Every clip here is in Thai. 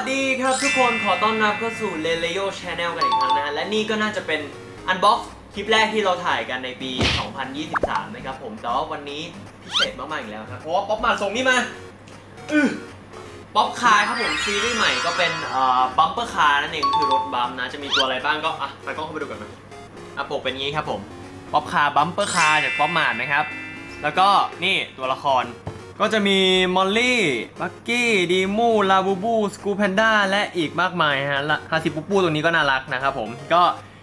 สวัสดีครับทุกคนขอต้อนรับเข้าสู่ l e l e o Channel กันอีกครั้งนะฮะและนี่ก็น่าจะเป็น unbox คลิปแรกที่เราถ่ายกันในปี 2023 นะครับผมแต่ว่าวันนี้พิเศษมากๆอีกแล้วครับเพราะว่า Pop Mart ส่งนี่มาอื้อ Pop Car ครับผมซีรีส์ใหม่ก็เป็นเอ่อ bumper car นั่นเองคือรถบั๊มนะจะมีตัวอะไรบ้างก็อะไปกล้องเข้าไปดูกันนะอะปกเป็นงี้ครับผม Pop Car bumper car จาก Pop Mart นะครับแล้วก็นี่ตัวละคร ก็จะมี Molly Pucky Dimoo Labubu Skullpanda และอีกมากมายฮะและ Hacipupu ตัวนี้ก็น่ารักนะครับผม ก็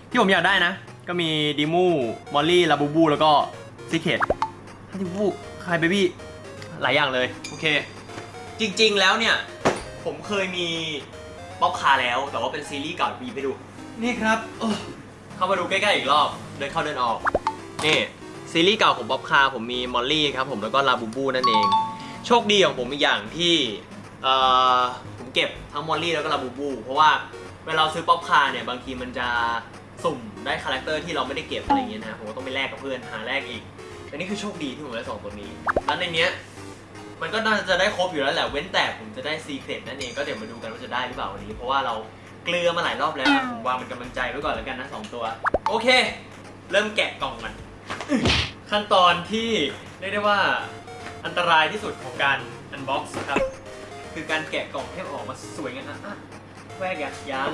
ที่ผมอยากได้นะ ก็มี Dimoo Molly Labubu แล้วก็ secret Hacipupu Crybaby หลายอย่างเลย โอเค จริงๆแล้วเนี่ย ผมเคยมี Popcar แล้ว แต่ว่าเป็นซีรีส์เก่ามีไปดู นี่ครับเออเข้ามาดูใกล้ๆอีกรอบ เดินเข้าเดินออก นี่ซีรีส์เก่าของ Popcar ผมมี Molly ครับผมแล้วก็ลาบูบูนั่นเอง โชคดีของผมอีกอย่างที่เอ่อผมเก็บทั้ง Molly แล้วก็ลาบูบู เพราะว่าเวลาเราซื้อ Popcar เนี่ยบางทีมันจะสุ่มได้ character ที่เราไม่ได้เก็บอะไรอย่างเงี้ยนะผมก็ต้องไปแลกกับเพื่อนหาแลกอีกแต่นี่คือโชคดีที่ผมได้สองตัวนี้ แล้วในเนี้ยมันก็น่าจะได้ครบอยู่แล้วแหละ เว้นแต่ผมจะได้ secret นั่นเองก็เดี๋ยวมาดูกันว่าจะได้หรือเปล่าวันนี้ เพราะว่าเราเกลือมาหลายรอบแล้วนะผมวางเป็นกำลังใจไว้ก่อนแล้วกันนะสองตัว โอเค เริ่มแกะกล่องกัน ขั้นตอนที่เรียกได้ว่า อันตรายที่สุดของการ unbox ครับ คือการแกะกล่องให้ออกมาสวยงามอะแวกยังยัง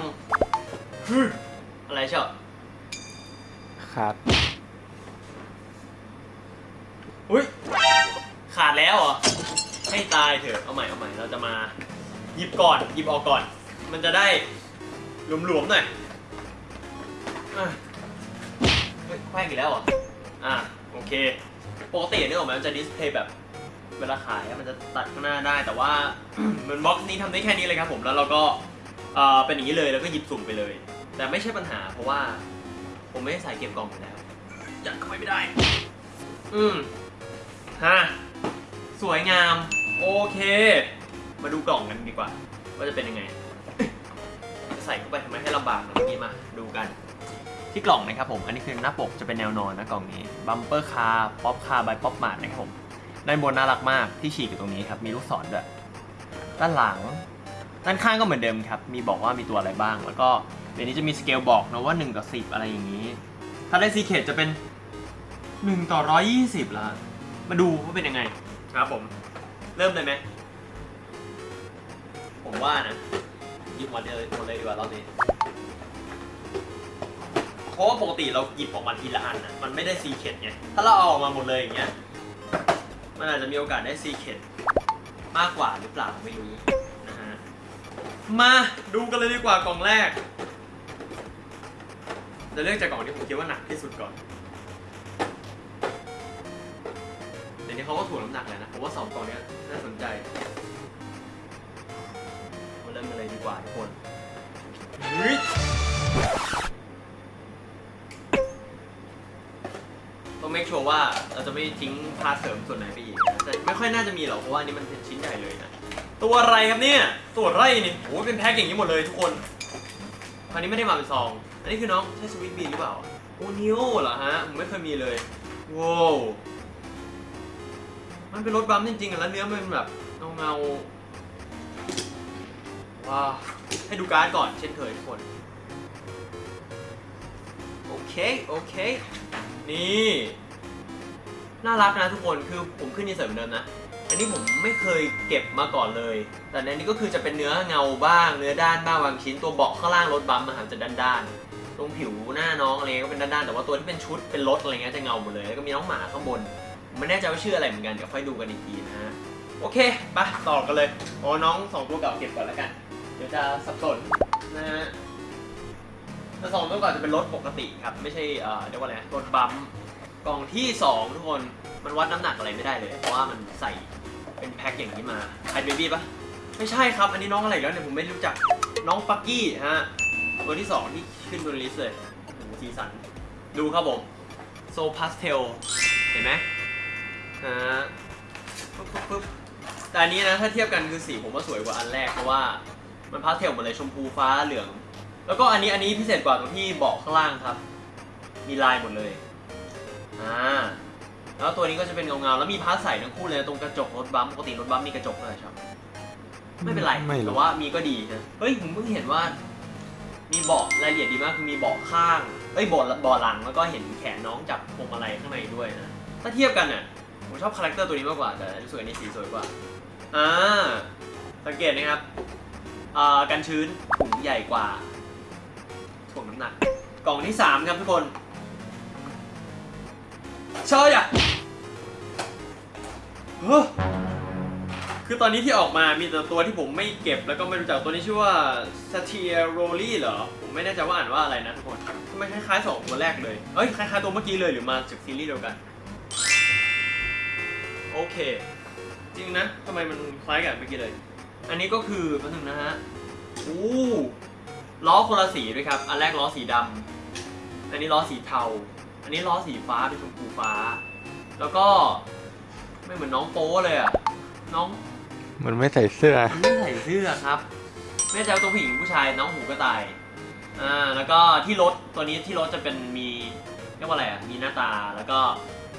ฮึอะไรเชียวครับอุ้ยขาดแล้วเหรอ ให้ตายเถอะ เอาใหม่เอาใหม่ เราจะมา หยิบก่อน หยิบออกก่อน มันจะได้หลวมๆหน่อยอะเฮ้ยแควกอีกแล้วเหรอ อะ โอเค ปกติเนี่ยออกมามันจะดิสเพย์แบบ เวลาขายมันจะตัดข้างหน้าได้ แต่ว่าเหมือนบ็อกซ์นี้ทำได้แค่นี้เลยครับผมแล้วเราก็เออเป็นอย่างนี้เลยแล้วก็หยิบสุ่มไปเลย แต่ไม่ใช่ปัญหาเพราะว่า ผมไม่ได้ใส่เก็บกล่องอยู่แล้วยัดเข้าไปไม่ได้ อืมฮะสวยงาม โอเค มาดูกล่องกันดีกว่า ว่าจะเป็นยังไงจะใส่เข้าไปทำไมให้ลำบากเมื่อกี้มาดูกัน ที่กล่องนะครับผม อันนี้คือหน้าปกจะเป็นแนวนอนนะกล่องนี้ Bumper Car Popcar by Pop Mart นะครับผม ด้านบนน่ารักมากที่ฉีกอยู่ตรงนี้ครับ มีลูกศรด้วย ด้านหลัง ด้านข้างก็เหมือนเดิมครับ มีบอกว่ามีตัวอะไรบ้าง แล้วก็เดี๋ยวนี้จะมีสเกลบอกนะว่า1ต่อ10 อะไรอย่างนี้ ถ้าได้ secret จะเป็น1ต่อ120ละมาดูว่าเป็นยังไงครับผม เริ่มเลยไหมผมว่านะหยิบหมดเลยหมดเลยดีกว่ารอบนี้เพราะว่าปกติเราหยิบออกมาทีละอันนะมันไม่ได้ secret ไงถ้าเราเอาออกมาหมดเลยอย่างเงี้ย มันอาจจะมีโอกาสได้ secret มากกว่าหรือเปล่าไม่รู้นะฮะมาดูกันเลยดีกว่ากล่องแรก จะเลือกจากกล่องที่ผมคิดว่าหนักที่สุดก่อนเดี๋ยวนี้เขาก็ถ่วงน้ำหนักเลยนะผมว่าสองกล่องนี้น่าสนใจมาเริ่มกันเลยดีกว่าทุกคน เฮ้ยต้อง make sure ว่าเราจะไม่ทิ้งพาร์ทเสริมส่วนไหนไปอีกนะแต่ไม่ค่อยน่าจะมีหรอกเพราะว่าอันนี้มันเป็นชิ้นใหญ่เลยนะตัวอะไรครับเนี่ยตัวไรนี่โอ้ยเป็นแพ็คอย่างนี้หมดเลยทุกคนคราวนี้ไม่ได้มาเป็นซอง อันนี้คือน้องใช่สวิตบีนหรือเปล่าโอนิโอเหรอฮะผมไม่เคยมีเลยว้าวมันเป็นรถบัมป์จริงๆแล้วเนื้อมันแบบเงาเงาๆว้าวให้ดูการ์ดก่อนเช่นเคยทุกคน โอเค โอเค นี่ น่ารักนะทุกคนคือผมขึ้นนิสัยเหมือนเดิมนะ อันนี้ผมไม่เคยเก็บมาก่อนเลย แต่ในนี้ก็คือจะเป็นเนื้อเงาบ้าง เนื้อด้านบ้างบางชิ้นตัวเบาะข้างล่างรถบัมป์อะครับจะด้านๆตรงผิวหน้าน้องอะไรก็เป็นด้านๆแต่ว่าตัวที่เป็นชุดเป็นรถอะไรเงี้ยจะเงาหมดเลยแล้วก็มีน้องหมาข้างบนไม่แน่ใจว่าชื่ออะไรเหมือนกันเดี๋ยวค่อยดูกันอีกทีนะฮะโอเคไปต่อกันเลยโอ้น้องสองตัวเก่าเก็บก่อนแล้วกัน เดี๋ยวจะสับสนนะฮะแต่สองตัวเก่าจะเป็นรถปกติครับไม่ใช่เอ่อเรียกว่าอะไรรถบัมป์ กล่องที่สองทุกคนมันวัดน้ำหนักอะไรไม่ได้เลย เพราะว่ามันใส่เป็นแพ็คอย่างนี้มาไฮเบบี้ปะไม่ใช่ครับ อันนี้น้องอะไรแล้วเนี่ยผมไม่รู้จักน้อง Pucky ฮะตัวที่สองที่ขึ้นบน list เลยสีสัน ดูครับผม so pastel เห็นไหมฮะปึ๊บปึ๊บปึ๊บแต่อันนี้นะถ้าเทียบกันคือสีผมว่าสวยกว่าอันแรกเพราะว่ามันพาสเทลหมดเลยชมพูฟ้าเหลือง แล้วก็อันนี้อันนี้พิเศษกว่าตรงที่เบาะข้างล่างครับ มีลายหมดเลย อ่าแล้วตัวนี้ก็จะเป็นเงาๆแล้วมี part ใสทั้งคู่เลยนะตรงกระจกรถ bump ปกติรถ bump มีกระจกเลยครับไม่เป็นไรไม่รู้แต่ว่ามีก็ดีนะเฮ้ยผมเพิ่งเห็นว่า มีเบาะรายละเอียดดีมากคือมีเบาะข้างเอ้ยเบาะเบาะหลังแล้วก็เห็นแขนน้องจับพวงมาลัยข้างในด้วยนะถ้าเทียบกันน่ะผมชอบ character ตัวนี้มากกว่าแต่รู้สึกอันนี้สีสวยกว่าอ่าสังเกตนะครับอ่ากันชื้นถุงใหญ่กว่าถ่วงน้ำหนักกล่องที่สามครับทุกคน เชยอะเฮ้อคือตอนนี้ที่ออกมามีแต่ตัวที่ผมไม่เก็บแล้วก็ไม่รู้จักตัวนี้ชื่อว่า s a t i r o l i เหรอ ผมไม่แน่ใจว่าอ่านว่าอะไรนะทุกคนทำไมคล้ายๆสองตัวแรกเลย เอ้ยคล้ายๆตัวเมื่อกี้เลยหรือมาจากซีรีส์เดียวกัน โอเค จริงนะทำไมมันคล้ายกันเมื่อกี้เลย อันนี้ก็คือแป๊บนึงนะฮะอู้ล้อคนละสีด้วยครับ อันแรกล้อสีดำอันนี้ล้อสีเทา อันนี้ล้อสีฟ้าเป็นชมพูฟ้า แล้วก็ไม่เหมือนน้องโป๊เลยอะน้องมันไม่ใส่เสื้อมันไม่ใส่เสื้อครับ ไม่แน่ใจว่าตัวผู้หญิงผู้ชายน้องหูกระต่าย อ่า แล้วก็ที่รถตัวนี้ที่รถจะเป็นมีเรียกว่าอะไรอะ มีหน้าตา แล้วก็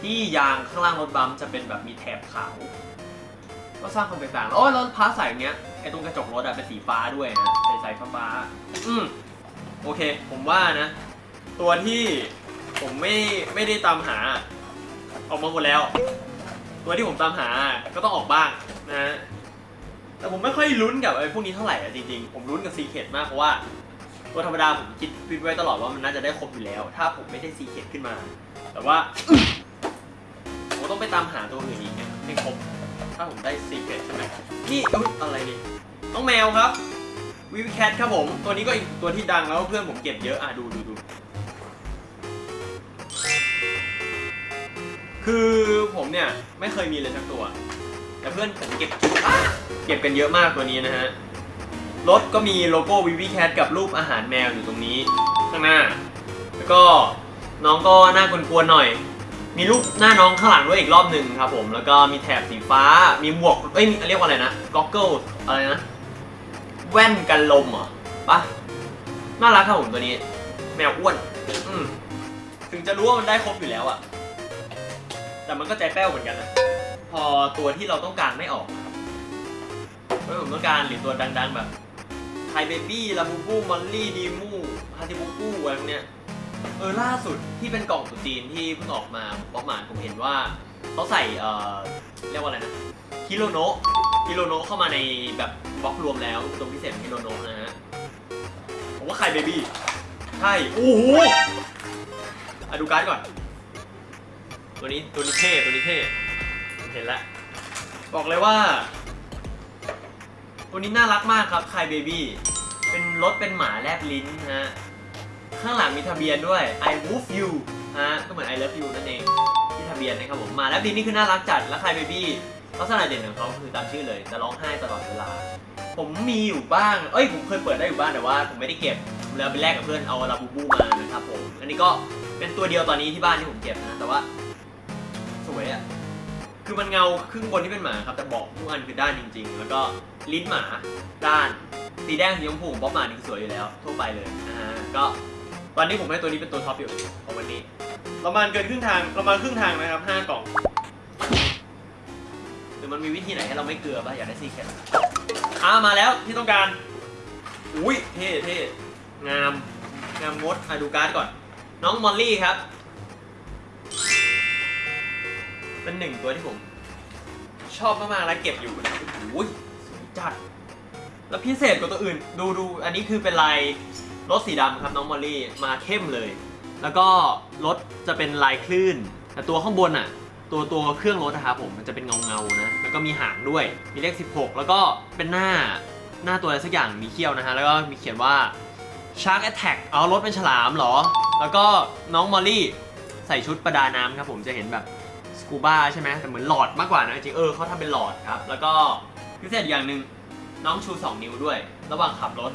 ที่ยางข้างล่างรถ bump จะเป็นแบบมีแถบขาว ก็สร้างความแตกต่างโอ้ยแล้ว part ใสอย่างเงี้ย ไอ้ตรงกระจกรถอะเป็นสีฟ้าด้วยนะใส่ใส่ฟ้าฟ้าๆอืมโอเค ผมว่านะ ตัวที่ ผมไม่ไม่ได้ตามหา ออกมาหมดแล้ว ตัวที่ผมตามหาก็ต้องออกบ้างนะ แต่ผมไม่ค่อยลุ้นกับไอ้พวกนี้เท่าไหร่อะจริงๆ ผมลุ้นกับ secret มากเพราะว่า ตัวธรรมดาผมคิดคิดไว้ตลอดว่ามันน่าจะได้ครบอยู่แล้ว ถ้าผมไม่ได้ secret ขึ้นมา แต่ว่าผมต้องไปตามหาตัวอื่นอีกเนี่ยให้ครบ ถ้าผมได้ secret ใช่ไหมนี่อุ๊ยอะไรนี่น้องแมวครับ Vivicat ครับผม ตัวนี้ก็อีกตัวที่ดังแล้วเพื่อนผมเก็บเยอะอะดูดูดู คือผมเนี่ยไม่เคยมีเลยสักตัว แต่เพื่อนผมเก็บเก็บกันเยอะมากตัวนี้นะฮะ รถก็มีโลโก้ Vivicat กับรูปอาหารแมวอยู่ตรงนี้ ข้างหน้า แล้วก็น้องก็หน้ากวนๆหน่อย มีรูปหน้าน้องข้างหลังด้วยอีกรอบหนึ่งครับผม แล้วก็มีแถบสีฟ้า มีหมวก เอ้ยเรียกว่าอะไรนะก็อกเกิลอะไรนะ แว่นกันลมเหรอปะน่ารักครับผมตัวนี้ แมวอ้วน อืมถึงจะรู้ว่ามันได้ครบอยู่แล้วอะ แต่มันก็ใจแป้วเหมือนกันนะพอตัวที่เราต้องการไม่ออกเฮ้ยผมต้องการหรือตัวดังๆแบบไทเบบี้ลาบูบูมอลลี่ดีมูฮาติบูบูอะไรพวกเนี้ยเออล่าสุดที่เป็นกล่องสุจีนที่เพิ่งออกมาป๊อปหมานผมเห็นว่าเขาใส่เอ่อเรียกว่าอะไรนะฮิโรโนะฮิโรโนะเข้ามาในแบบบล็อกรวมแล้วตัวพิเศษฮิโรโนะนะฮะผมว่าไข่เบบี้ใช่โอ้โหอะดูการ์ดก่อน ตัวนี้ตัวนี้เท่ตัวนี้เท่ผมเห็นแล้วบอกเลยว่า ตัวนี้น่ารักมากครับคายเบบี้เป็นรถเป็นหมาแลบลิ้นฮะข้างหลังมีทะเบียนด้วย I move you ฮะก็เหมือน I love you นั่นเองที่ทะเบียนนะครับผมหมาแลบลิ้นนี่คือน่ารักจัดแล้วคายเบบี้ลักษณะเด่นของเขาคือตามชื่อเลยจะร้องไห้ตลอดเวลา ผมมีอยู่บ้าง เอ้ยผมเคยเปิดได้อยู่บ้างแต่ว่าผมไม่ได้เก็บผมเลยเอาไปแลกกับเพื่อนเอาลาบูบูมานะครับผมอันนี้ก็เป็นตัวเดียวตอนนี้ที่บ้านที่ผมเก็บนะแต่ว่า วยอะคือมันเงาครึ่งบนที่เป็นหมาครับ แต่บอกทุกอันคือด้านจริง ๆ แล้วก็ลิ้นหมาด้าน สีแดงสีชมพูของป๊อปหมานี่คือสวยอยู่แล้วทั่วไปเลยนะฮะก็ตอนนี้ผมให้ตัวนี้เป็นตัวท็อปอยู่ของวันนี้ ประมาณเกินครึ่งทางประมาณครึ่งทางนะครับห้ากล่องหรือมันมีวิธีไหนให้เราไม่เกลือป่ะอยากได้ซีแคทอ่ามาแล้วที่ต้องการ อุ้ยเท่เท่งามงามงดอะดูการ์ดก่อน น้องมอลลี่ครับ เป็นหนึ่งตัวที่ผม ชอบมากๆและเก็บอยู่นะโอ้โหสวยจัด แล้วพิเศษกว่าตัวอื่น ดูดูอันนี้คือเป็นลายรถสีดำครับน้องมอลลี่มาเข้มเลย แล้วก็รถจะเป็นลายคลื่น แต่ตัวข้างบนอะ ตัวตัวเครื่องรถนะครับผมมันจะเป็นเงาเงานะแล้วก็มีหางด้วยมีเลข 16 แล้วก็เป็นหน้าหน้าตัวอะไรสักอย่างมีเขี้ยวนะฮะแล้วก็มีเขียนว่า Shark Attack เอารถเป็นฉลามเหรอ แล้วก็น้อง Molly ใส่ชุดประดาน้ำครับผมจะเห็นแบบ กูบ้าใช่ไหมแต่เหมือนหลอดมากกว่านะจริงเออเขาทำเป็นหลอดครับ แล้วก็พิเศษอย่างหนึ่งน้องชู 2 นิ้วด้วย ระหว่างขับรถ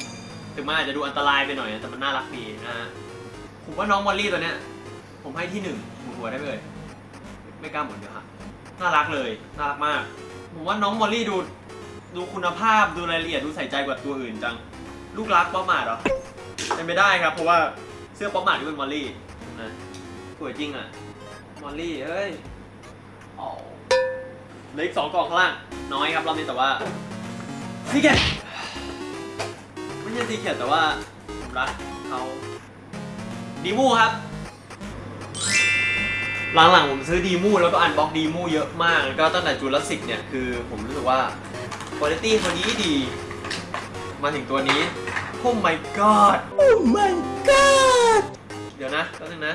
ถึงมันอาจจะดูอันตรายไปหน่อยแต่มันน่ารักดีนะฮะผมว่าน้อง Molly ตัวเนี้ย ผมให้ที่หนึ่งหมุนหัวได้เลยไม่กล้าหมุนเดี๋ยวฮะน่ารักเลยน่ารักมาก ผมว่าน้อง Molly ดูดูคุณภาพดูรายละเอียดดูใส่ใจกว่าตัวอื่นจัง ลูกรัก Pop Mart เหรอเป็นไม่ได้ครับ เพราะว่าเสื้อ Pop Mart ที่เป็น Molly นะสวยจริงอะ Molly เอ้ย เหลืออีกสองกล่องข้างล่าง น้อยครับรอบนี้แต่ว่า secret ไม่ใช่ secret แต่ว่าผมรักเขา Dimoo ครับ หลังๆผมซื้อ Dimoo แล้วก็ unbox Dimoo เยอะมาก แล้วก็ตั้งแต่จูราสสิกเนี่ยคือผมรู้สึกว่าคุณภาพเขาดีดี มาถึงตัวนี้โอ้ my god โอ้ my god เดี๋ยวนะแป๊บนึงนะ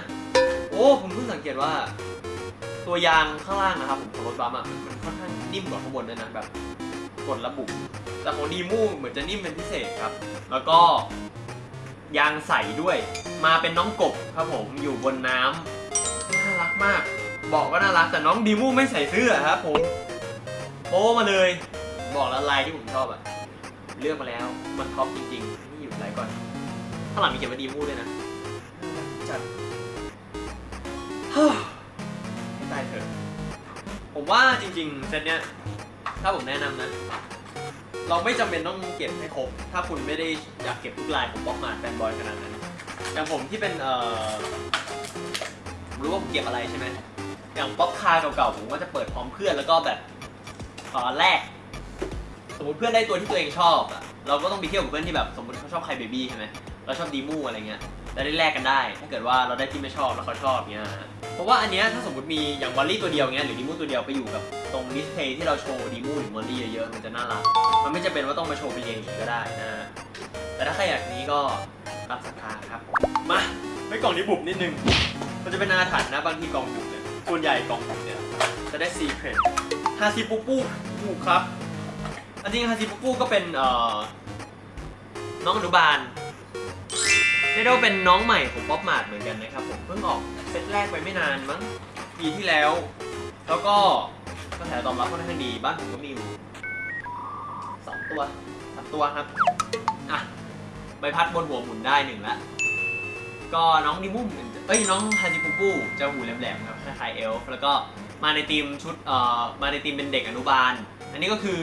โอ้ ผมเพิ่งสังเกตว่า ตัวยางข้างล่างนะครับผมของรถบัมอะมันค่อนข้างนิ่มกว่าข้างบนด้วยนะแบบกดระบุแต่ของดีมูเหมือนจะนิ่มเป็นพิเศษครับ แล้วก็ยางใสด้วย มาเป็นน้องกบครับผมอยู่บนน้ำน่ารักมาก บอกว่าน่ารักแต่น้องดีมูไม่ใส่เสื้อครับผมโป้มาเลย บอกแล้วลายที่ผมชอบอะเลือกมาแล้วมันท็อปจริงๆนี่อยู่ไหนก่อนข้างหลังมีเขียนว่าดีมูด้วยนะจัด ผมว่าจริงๆเซตเนี้ยถ้าผมแนะนำนะ เราไม่จำเป็นต้องเก็บให้ครบ ถ้าคุณไม่ได้อยากเก็บทุกลายของบล็อกมาแฟนบอยขนาดนั้น อย่างผมที่เป็นเอ่อผมรู้ว่าผมเก็บอะไรใช่ไหมอย่างบล็อกคาเก่าๆผมก็จะเปิดพร้อมเพื่อนแล้วก็แบบตอนแรก สมมติเพื่อนได้ตัวที่ตัวเองชอบอะเราก็ต้องไปเที่ยวกับเพื่อนที่แบบสมมติเขาชอบ Crybaby ใช่ไหมเราชอบ Dimoo อะไรเงี้ย แล้วได้แลกกันได้ ถ้าเกิดว่าเราได้ที่ไม่ชอบแล้วเขาชอบเงี้ยเพราะว่าอันเนี้ยถ้าสมมติมีอย่าง Molly ตัวเดียวเงี้ยหรือ Dimoo ตัวเดียวไปอยู่กับตรง display ที่เราโชว์ Dimoo หรือ Molly เยอะๆมันจะน่ารัก มันไม่จำเป็นว่าต้องมาโชว์เป็นเรียงอย่างนี้ก็ได้นะแต่ถ้าใครอยากนี้ก็ตามศรัทธาครับ มาไปกล่องนี้บุบนิดนึง มันจะเป็นอาถรรพ์นะบางทีกล่องบุบเนี่ยส่วนใหญ่กล่องบุบเนี่ยจะได้ secret Hacipupu ถูครับอันจริง Hacipupu ก็เป็นเอ่อน้องอนุบาล เรียกได้ว่าเป็นน้องใหม่ของ Pop Mart เหมือนกันนะครับผมเพิ่งออกเซตแรกไปไม่นานมั้งปีที่แล้ว แล้วก็กระแสตอบรับค่อนข้างดีบ้านผมก็มีอยู่สองตัวสามตัวครับอะใบพัดบนหัวหมุนได้หนึ่งละก็น้องดิมุมเอ้ยน้องฮาจิปุปุจะหูแหลมๆครับคล้ายเอลฟ์แล้วก็มาในทีมชุดเอ่อมาในทีมเป็นเด็กอนุบาล อันนี้ก็คือ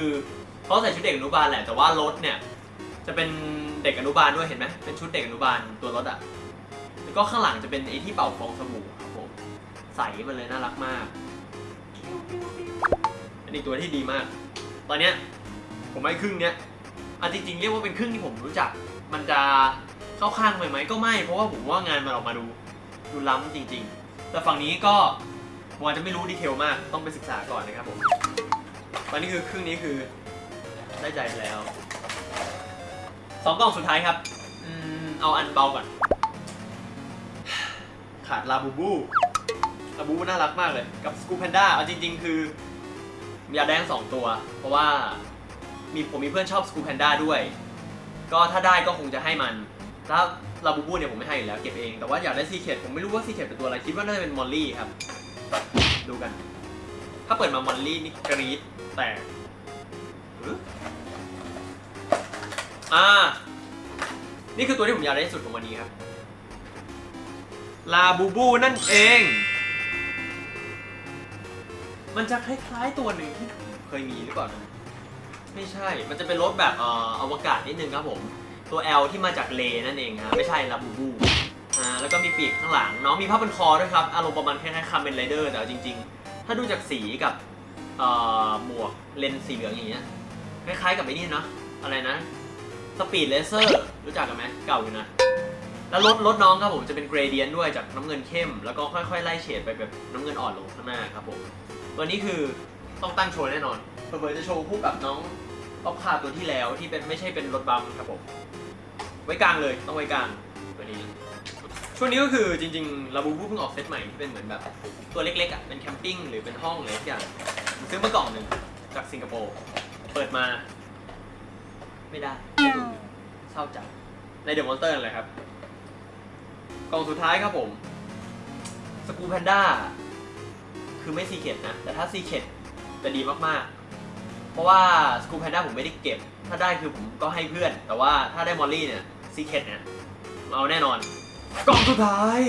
เขาใส่ชุดเด็กอนุบาลแหละแต่ว่ารถเนี่ย จะเป็นเด็กอนุบาลด้วยเห็นไหมเป็นชุดเด็กอนุบาลตัวรถอะแล้วก็ข้างหลังจะเป็นไอ้ที่เป่าฟองสบู่ครับผมใสมาเลยน่ารักมากอันนี้ตัวที่ดีมาก ตอนเนี้ยผมให้ครึ่งเนี้ยอะจริงๆเรียกว่าเป็นครึ่งที่ผมรู้จัก มันจะเข้าข้างไปไหมก็ไม่เพราะว่าผมว่างานมันออกมาดูดูล้ำจริง ๆ แต่ฝั่งนี้ก็ผมอาจจะไม่รู้ดีเทลมากต้องไปศึกษาก่อนนะครับผมตอนนี้คือครึ่งนี้คือได้ใจไปแล้ว สองกล่องสุดท้ายครับอืมเอาอันเบาก่อน ขาดลาบูบูลาบูบูน่ารักมากเลย กับ Skullpanda เอาจริง ๆ คือมีอยากได้สองตัว เพราะว่ามีผมมีเพื่อนชอบ Skullpanda ด้วย ก็ถ้าได้ก็คงจะให้มันถ้าลาบูบูเนี่ยผมไม่ให้อยู่แล้วเก็บเอง แต่ว่าอยากได้ secret ผมไม่รู้ว่า secret เป็นตัวอะไร คิดว่าน่าจะเป็น Molly ครับ ดูกัน ถ้าเปิดมา Molly นี่กรี๊ดแต่ อ่า นี่คือตัวที่ผมอยากได้ที่สุดของวันนี้ครับ ลาบูบูนั่นเอง มันจะคล้ายๆตัวหนึ่งที่ผมเคยมีหรือเปล่านะไม่ใช่ มันจะเป็นรถแบบเอ่ออวกาศนิดนึงครับผม ตัว L ที่มาจากเลนั่นเองครับไม่ใช่ลาบูบูอ่า แล้วก็มีปีกข้างหลัง น้องมีผ้าพันคอด้วยครับ อารมณ์ประมาณคล้ายๆ Kamen Rider แต่จริง ๆ ถ้าดูจากสีกับเอ่อหมวกเลนส์สีเหลืองอย่างเงี้ย คล้ายๆกับไอ้นี่เนาะ อะไรนะ Speed Racer รู้จักกันไหมเก่าอยู่นะ แล้วรถรถน้องครับผมจะเป็น gradient ด้วยจากน้ำเงินเข้ม แล้วก็ค่อยๆไล่เฉดไปแบบน้ำเงินอ่อนลงข้างหน้าครับผม ตัวนี้คือต้องตั้งโชว์แน่นอนเผื่อจะโชว์คู่กับน้อง Pop Car ตัวที่แล้วที่เป็นไม่ใช่เป็นรถ bump ครับผม ไว้กลางเลยต้องไว้กลางตัวนี้ช่วงนี้ก็คือจริงๆลาบูบูเพิ่งออกเซตใหม่ที่เป็นเหมือนแบบตัวเล็กๆอะเป็น camping หรือเป็นห้องอะไรสักอย่างซื้อมากล่องหนึ่งจากสิงคโปร์เปิดมา ไม่ได้เศร้าจังใน The Monsters นั่นแหละครับ กล่องสุดท้ายครับผม Skullpanda คือไม่ secret นะ แต่ถ้า secret จะดีมากๆ เพราะว่า Skullpanda ผมไม่ได้เก็บ ถ้าได้คือผมก็ให้เพื่อน แต่ว่าถ้าได้ Molly เนี่ย secret เนี่ยเอาแน่นอน กล่องสุดท้าย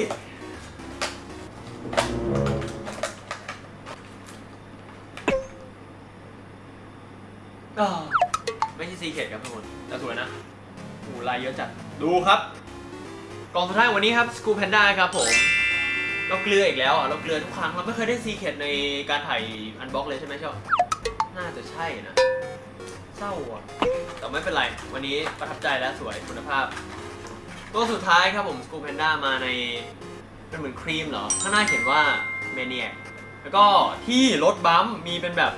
ก็ไม่ใช่ secret ครับทุกคนแต่สวยนะโอ้ลายเยอะจัด ดูครับ กล่องสุดท้ายวันนี้ครับ Skullpanda ครับผม เราเกลืออีกแล้วอะ เราเกลือทุกครั้ง เราไม่เคยได้ secret ในการถ่าย unbox เลยใช่ไหมชอบน่าจะใช่นะ เศร้าอะ แต่ไม่เป็นไร วันนี้ประทับใจและสวยคุณภาพ ตัวสุดท้ายครับผม Skullpanda มาในเป็นเหมือนครีมเหรอ ข้างหน้าเขียนว่า maniaแล้วก็ที่รถบัมมีเป็นแบบ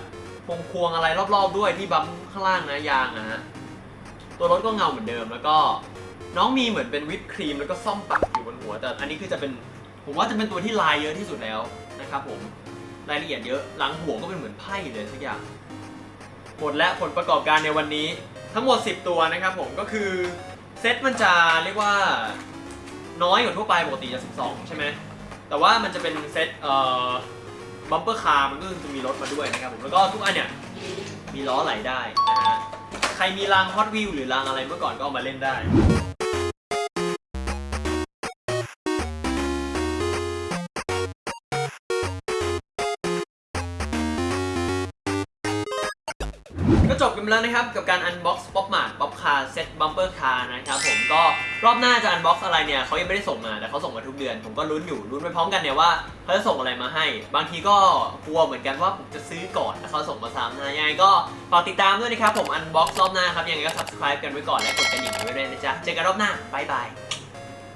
พวงควงอะไรรอบๆด้วยที่บัมข้างล่างนะยางนะฮะตัวรถก็เงาเหมือนเดิมแล้วก็ น้องมีเหมือนเป็นวิปครีมแล้วก็ซ่อมปักอยู่บนหัวแต่อันนี้คือจะเป็นผมว่าจะเป็นตัวที่ลายเยอะที่สุดแล้วนะครับผมรายละเอียดเยอะหลังหัวก็เป็นเหมือนไพ่เลยทุกอย่างหมดและผลประกอบการในวันนี้ทั้งหมด 10 ตัวนะครับผมก็คือเซตมันจะเรียกว่าน้อยกว่าทั่วไปปกติจะ 12 ใช่ไหมแต่ว่ามันจะเป็นเซตเอ่อ Bumper Car มันก็จะมีรถมาด้วยนะครับผมแล้วก็ทุกอันเนี่ยมีล้อไหลได้นะฮะใครมีรางฮอตวิวหรือรางอะไรเมื่อก่อนก็เอามาเล่นได้ ก็จบกันไปแล้วนะครับ กับการ unbox Pop Mart Pop Car Set Bumper Car นะครับผมก็รอบหน้าจะ unbox อกซ์อะไรเนี่ยเขายังไม่ได้ส่งมาแต่เขาส่งมาทุกเดือน ผมก็ลุ้นอยู่ลุ้นไปพร้อมกันเนี่ยว่าเขาจะส่งอะไรมาให้ บางทีก็กลัวเหมือนกันว่าผมจะซื้อก่อนแล้วเขาส่งมาซ้ำนะยังไงก็ฝากติดตามด้วยนะครับผม unbox รอบหน้าครับยังไงก็ subscribe กันไว้ก่อนและกดกระดิ่งไว้ด้วยนะจ๊ะเจอกันรอบหน้าบายบาย